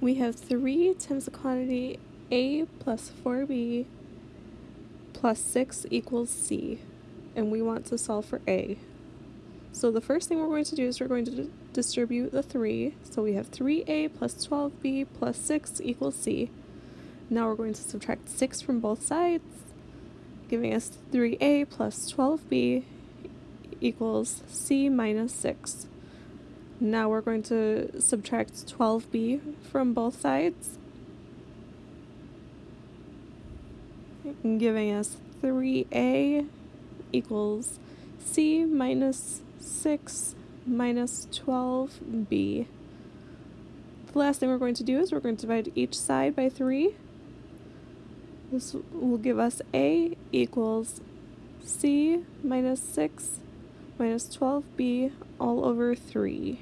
we have 3 times the quantity a plus 4b plus 6 equals c, and we want to solve for a. So the first thing we're going to do is we're going to distribute the 3. So we have 3a plus 12b plus 6 equals c. Now we're going to subtract 6 from both sides, giving us 3a plus 12b equals c minus 6. Now we're going to subtract 12b from both sides, giving us 3a equals c minus 6 minus 12b. The last thing we're going to do is we're going to divide each side by 3. This will give us a equals c minus 6 minus 12b all over 3.